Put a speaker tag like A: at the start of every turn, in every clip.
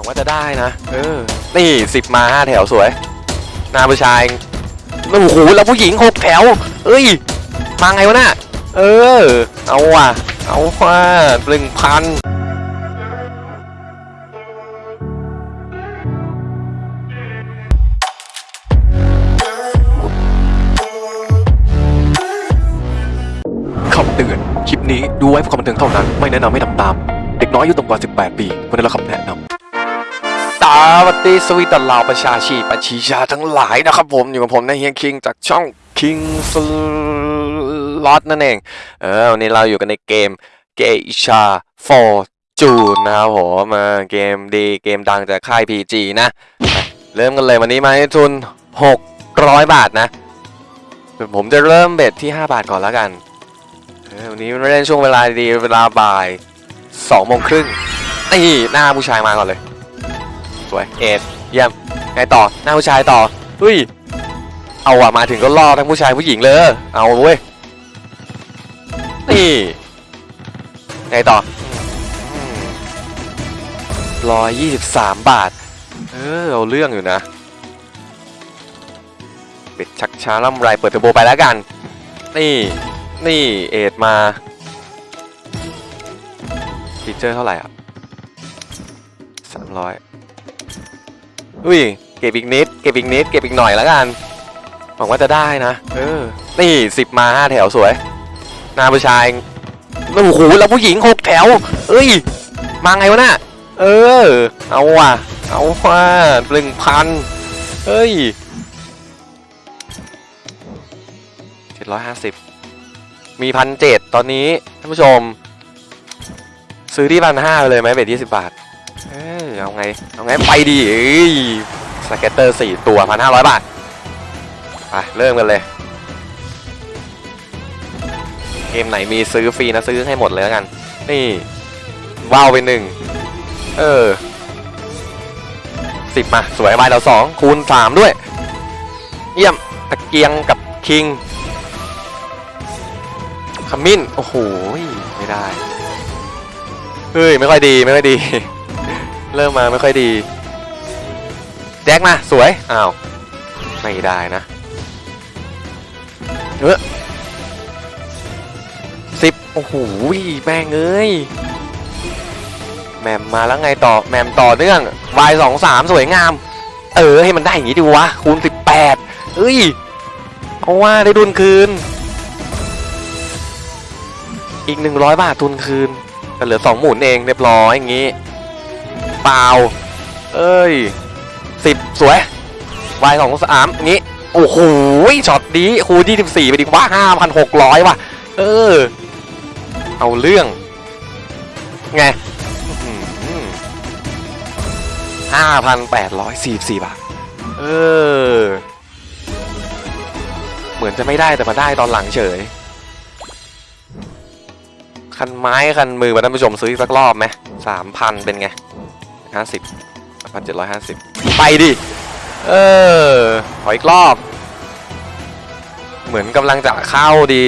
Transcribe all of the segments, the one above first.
A: วังว่าจะได้นะ เออ นี่สิบมาห้าแถวสวย นาผู้ชายโอ้โหแล้วผู้หญิงหกแถว เอ้ย มาไงวะน่ะ เออ เอาว่ะ เอาว่ะหนึ่งพันคำเตือน คลิปนี้ดูไว้เพื่อความบันเทิงเท่านั้น ไม่แนะนำให้ทำตาม เด็กน้อยอายุต่ำกว่า 18 ปีควรได้รับคำแนะนำ สวัสดีสวีตลาวประชาชีประชีชาทั้งหลายนะครับผมอยู่กับผมในเฮียคิงจากช่อง King Slot นั่นเอง เออวันนี้เราอยู่กันในเกมเกชา Fortune นะครับผมเกมดีเกมดังจากค่าย PG นะ เริ่มกันเลยวันนี้มาให้ทุน 600 บาทนะ ผมจะเริ่มเบ็ดที่ 5 บาทก่อนแล้วกันวันนี้เล่นช่วงเวลาดีเวลาบ่ายสองโมงครึ่งนี่หน้าผู้ชายมาก่อนเลย สวยเอ็ดเยี่ยมไงต่อหน้าผู้ชายต่อเฮ้ยเอาอะมาถึงก็ล่อทั้งผู้ชายผู้หญิงเลย เอาเว้ยนี่ไงต่อร้อยยี่สิบสามบาท เออเอาเรื่องอยู่นะเป็ดชักช้าล่ำไรเปิดเทอร์โบไปแล้วกัน นี่นี่เอ็ดมาฟีเจอร์เท่าไหร่อะสามร้อย อุ้ย เก็บอีกนิด เก็บอีกนิด เก็บอีกหน่อยแล้วกัน หวังว่าจะได้นะ เออ นี่สิบมาห้าแถวสวยหน้าผู้ชายโอ้โหแล้วผู้หญิงหกแถว เอ้ย มาไงวะน่ะ เออ เอาว่ะ เอาว่ะหนึ่งพันเฮ้ยเจ็ดร้อยห้าสิบมีพันเจ็ดตอนนี้ท่านผู้ชม ซื้อที่พันห้าเลยไหม bet ยี่สิบบาท เอ้ย เอาไง เอาไงไปดี scatter สี่ตัวพันห้าร้อยบาทไปเริ่มกันเลย เกมไหนมีซื้อฟรีนะซื้อให้หมดเลยแล้วกัน นี่ว้าวไปหนึ่งเออสิบมา สวยใบเราสองคูณสามด้วย เยี่ยมตะเกียงกับคิงขมิ้น โอ้โห ไม่ได้ เฮ้ย ไม่ค่อยดี ไม่ค่อยดี เริ่มมาไม่ค่อยดี แจ็คมาสวย อ้าว ไม่ได้นะเออสิบโอ้โหแม่งเอ้ยแมมมาแล้วไงต่อแมมต่อเนื่อง y สองสามสวยงาม เออให้มันได้อย่างนี้ดีวะคูณสิบแปดเอ้ยเอาว่าได้ดุลคืน อีก100บาททุนคืนแต่เหลือ2หมุนเองเรียบร้อยอย่างงี้ เปล่า เอ้ย10สวยวายสองสามงี้ โอ้โหช็อตดีคูณ24ไปดีกว่า5,600ว่ะ เออ เอาเรื่อง ไงห้าพันแปดร้อยสี่สี่บาท เออ เหมือนจะไม่ได้แต่มาได้ตอนหลังเฉย คันไม้คันมือมาท่านผู้ชมซื้ออีกสักรอบไหมสามพันเป็นไง ห้าสิบพันเจ็ดร้อยห้าสิบไปดิ เออ ขออีกรอบ เหมือนกำลังจะเข้าดี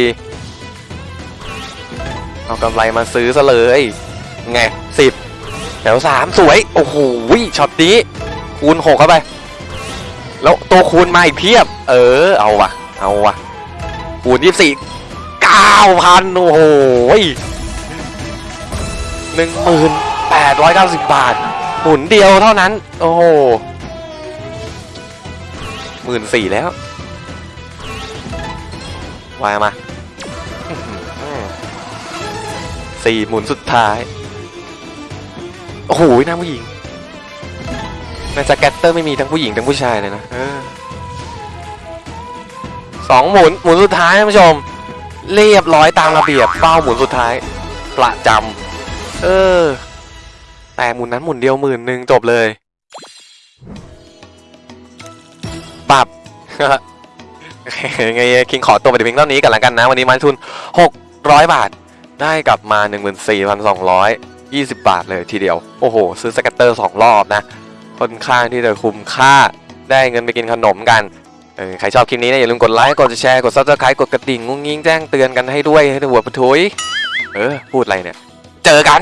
A: เอากำไรมาซื้อซะเลย ไงสิบแถวสามสวย โอ้โหช็อตนี้ คูณหกเข้าไป แล้วตัวคูณมาอีกเพียบ เออ เอาวะเอาวะคูณยี่สิบสี่เก้าพันโอ้โหหนึ่งหมื่นแปดร้อยเก้าสิบบาท หมุนเดียวเท่านั้น โอ้โหหมื่นสี่แล้ววายมาสี่หมุนสุดท้าย โอ้โหน้าผู้หญิงในสแกตเตอร์ไม่มีทั้งผู้หญิงทั้งผู้ชายเลยนะออสองหมุนหมุนสุดท้ายท่านผู้ชม เรียบร้อยตามระเบียบเป้าหมุนสุดท้าย ประจำเออ แต่หมุนนั้นหมุนเดียวหมื่นหนึ่งจบเลยปรับไงคิงขอตัวไปเพียงเท่านี้กันและกันนะ วันนี้มันทุน 600 บาท ได้กลับมา 14,220 บาทเลยทีเดียว โอ้โห ซื้อ scatter 2 รอบนะ ค่อนข้างที่จะคุ้มค่าได้เงินไปกินขนมกันเออใครชอบคลิปนี้นะอย่าลืมกดไลค์ กดแชร์ กด subscribe กดกระดิ่งงุ้งงิ้งแจ้งเตือนกันให้ด้วยให้หัวปะทุยเออ พูดอะไรเนี่ย เจอกัน